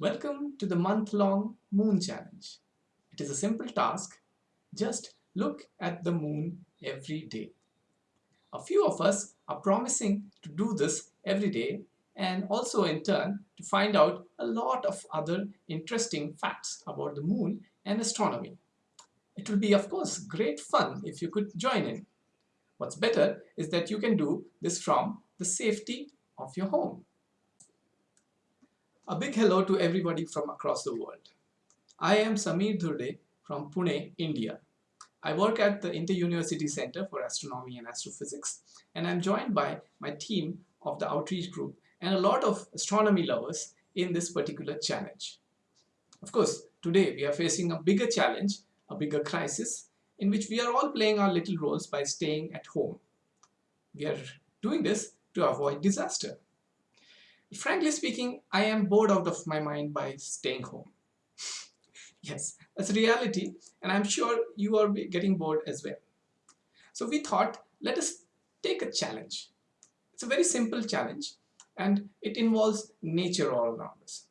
Welcome to the month-long Moon Challenge. It is a simple task. Just look at the moon every day. A few of us are promising to do this every day and also in turn to find out a lot of other interesting facts about the moon and astronomy. It will be of course great fun if you could join in. What's better is that you can do this from the safety of your home. A big hello to everybody from across the world. I am Samir Dhurde from Pune, India. I work at the Inter-University Center for Astronomy and Astrophysics and I'm joined by my team of the outreach group and a lot of astronomy lovers in this particular challenge. Of course, today we are facing a bigger challenge, a bigger crisis in which we are all playing our little roles by staying at home. We are doing this to avoid disaster. Frankly speaking, I am bored out of my mind by staying home. yes, that's reality and I'm sure you are getting bored as well. So we thought, let us take a challenge. It's a very simple challenge and it involves nature all around us.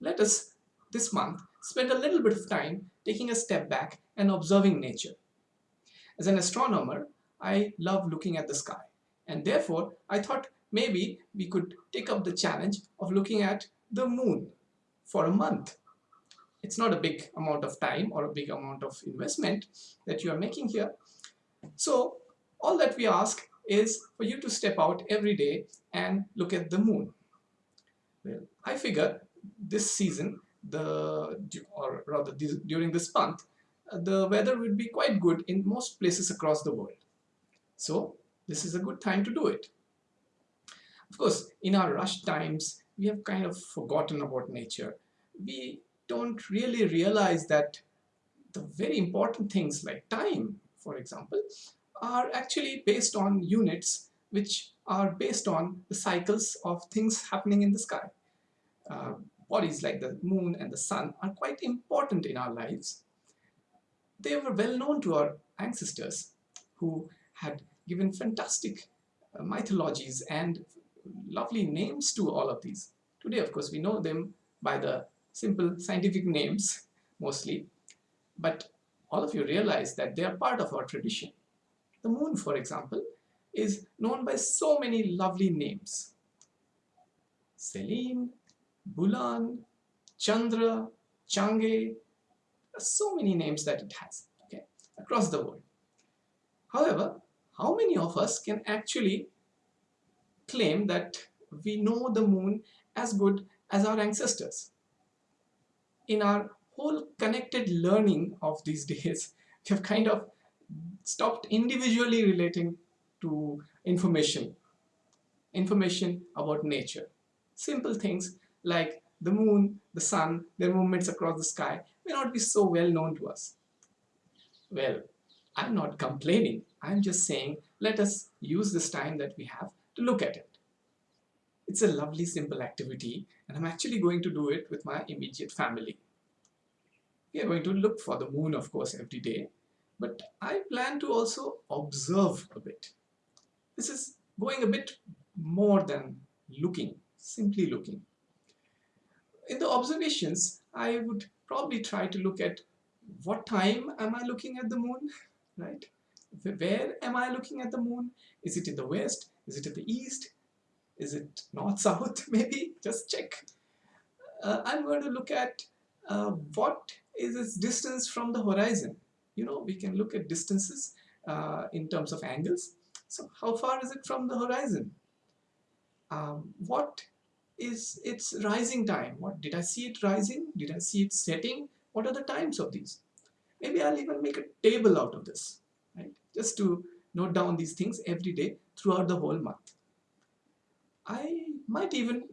Let us, this month, spend a little bit of time taking a step back and observing nature. As an astronomer, I love looking at the sky and therefore I thought maybe we could take up the challenge of looking at the moon for a month. It's not a big amount of time or a big amount of investment that you are making here. So all that we ask is for you to step out every day and look at the moon. Well, I figure this season, the or rather this, during this month, uh, the weather would be quite good in most places across the world. So this is a good time to do it. Of course, in our rush times, we have kind of forgotten about nature. We don't really realize that the very important things like time, for example, are actually based on units which are based on the cycles of things happening in the sky. Uh, bodies like the moon and the sun are quite important in our lives they were well known to our ancestors who had given fantastic uh, mythologies and lovely names to all of these. Today, of course, we know them by the simple scientific names mostly, but all of you realize that they are part of our tradition. The moon, for example, is known by so many lovely names. Selene, Bulan, Chandra, Chang'e, so many names that it has okay, across the world. However, how many of us can actually claim that we know the moon as good as our ancestors? In our whole connected learning of these days, we have kind of stopped individually relating to information, information about nature. Simple things like the moon, the sun, their movements across the sky may not be so well known to us. Well, I'm not complaining. I'm just saying let us use this time that we have to look at it. It's a lovely simple activity and I'm actually going to do it with my immediate family. We are going to look for the moon of course every day but I plan to also observe a bit. This is going a bit more than looking, simply looking. In the observations, I would probably try to look at what time am I looking at the moon, right? Where am I looking at the moon? Is it in the west? Is it in the east? Is it north-south? Maybe just check. Uh, I'm going to look at uh, what is its distance from the horizon. You know, we can look at distances uh, in terms of angles. So how far is it from the horizon? Um, what is its rising time. What Did I see it rising? Did I see it setting? What are the times of these? Maybe I'll even make a table out of this, right? Just to note down these things every day throughout the whole month. I might even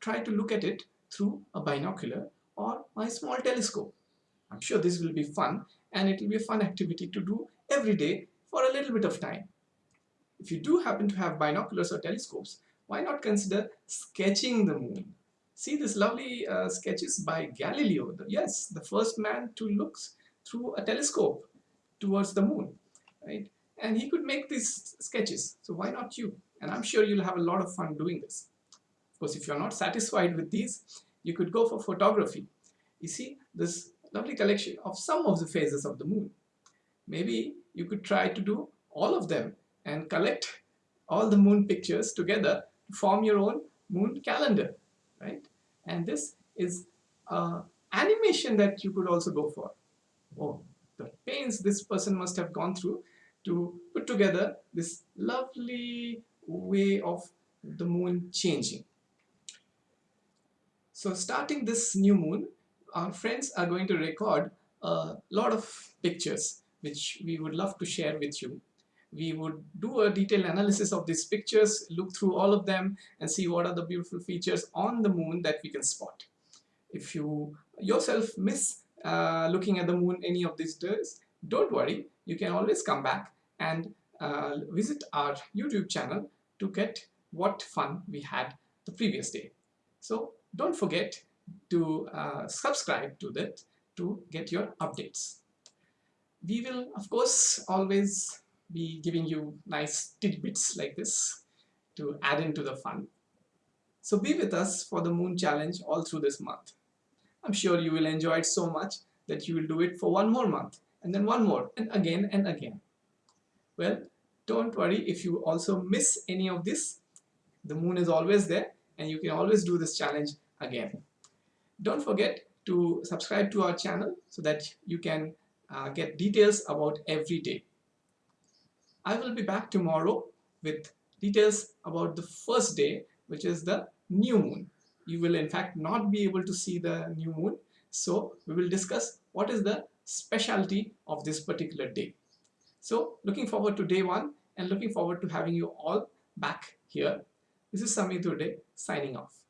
try to look at it through a binocular or my small telescope. I'm sure this will be fun and it will be a fun activity to do every day for a little bit of time. If you do happen to have binoculars or telescopes, why not consider sketching the moon? See this lovely uh, sketches by Galileo. Yes, the first man to look through a telescope towards the moon, right? And he could make these sketches. So why not you? And I'm sure you'll have a lot of fun doing this. Of course, if you're not satisfied with these, you could go for photography. You see this lovely collection of some of the phases of the moon. Maybe you could try to do all of them and collect all the moon pictures together to form your own moon calendar, right? And this is uh, animation that you could also go for. Oh, the pains this person must have gone through to put together this lovely way of the moon changing. So starting this new moon, our friends are going to record a lot of pictures which we would love to share with you. We would do a detailed analysis of these pictures, look through all of them and see what are the beautiful features on the moon that we can spot. If you yourself miss uh, looking at the moon any of these days, don't worry, you can always come back and uh, visit our YouTube channel to get what fun we had the previous day. So don't forget to uh, subscribe to that to get your updates. We will of course always be giving you nice tidbits like this to add into the fun. So be with us for the moon challenge all through this month. I'm sure you will enjoy it so much that you will do it for one more month and then one more and again and again. Well, don't worry if you also miss any of this. The moon is always there and you can always do this challenge again. Don't forget to subscribe to our channel so that you can uh, get details about every day. I will be back tomorrow with details about the first day which is the new moon. You will in fact not be able to see the new moon so we will discuss what is the specialty of this particular day. So looking forward to day one and looking forward to having you all back here. This is Samir Dhurde signing off.